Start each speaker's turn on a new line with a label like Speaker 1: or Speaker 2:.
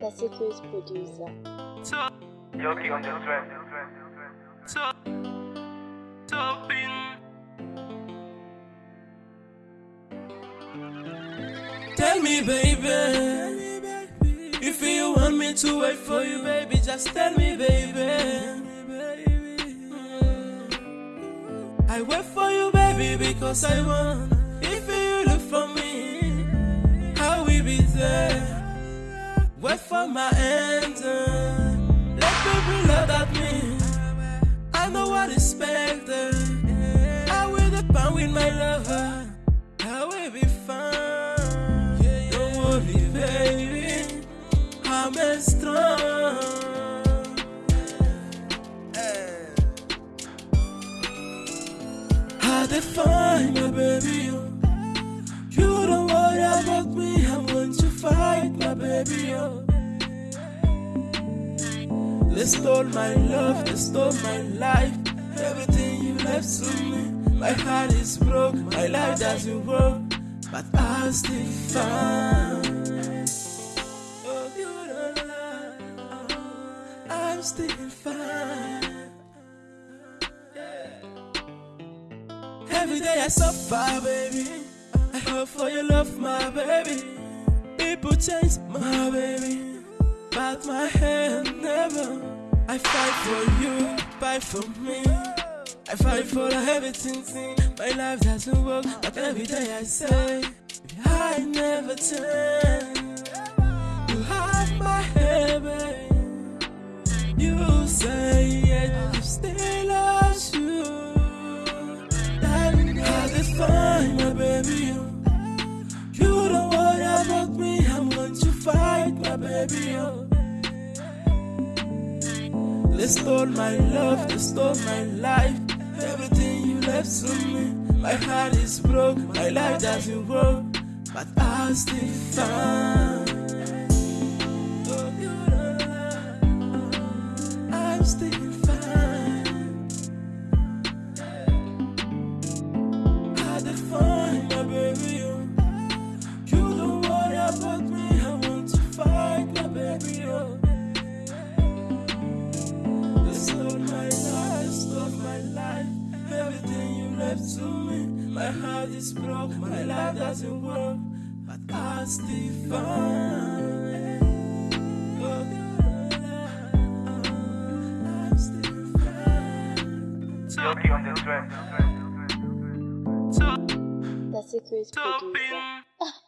Speaker 1: The Secret Producer.
Speaker 2: Yogi on the track.
Speaker 3: Top, topping. Tell me, baby, if you want me to wait for you, baby, just tell me, baby. I wait for you, baby, because I want. Wait for my answer. Let people look at me. I know what is better. I will depend with my lover. I will be fine. Don't worry, baby. I'm strong. I define my baby. You don't worry about me. Baby. oh. They stole my love, they stole my life. Everything you left to me. My heart is broke, my life doesn't work. But I'll still fine. Oh, you lie. I'm still fine. Every day I suffer, baby. I hope for your love, my baby. Change, my baby. But my hand never. I fight for you, fight for me. I fight for everything. thing. My life doesn't work, but every day I say, I never turn. Fight my baby. Oh. They stole my love, they stole my life. Everything you left to me. My heart is broke, my life doesn't work. But I'll still find. Oh. I'm still My heart is broke, my life doesn't work. But I still find. Oh, I'm still fine.
Speaker 2: Yogi on the track.
Speaker 1: The Secret Producer.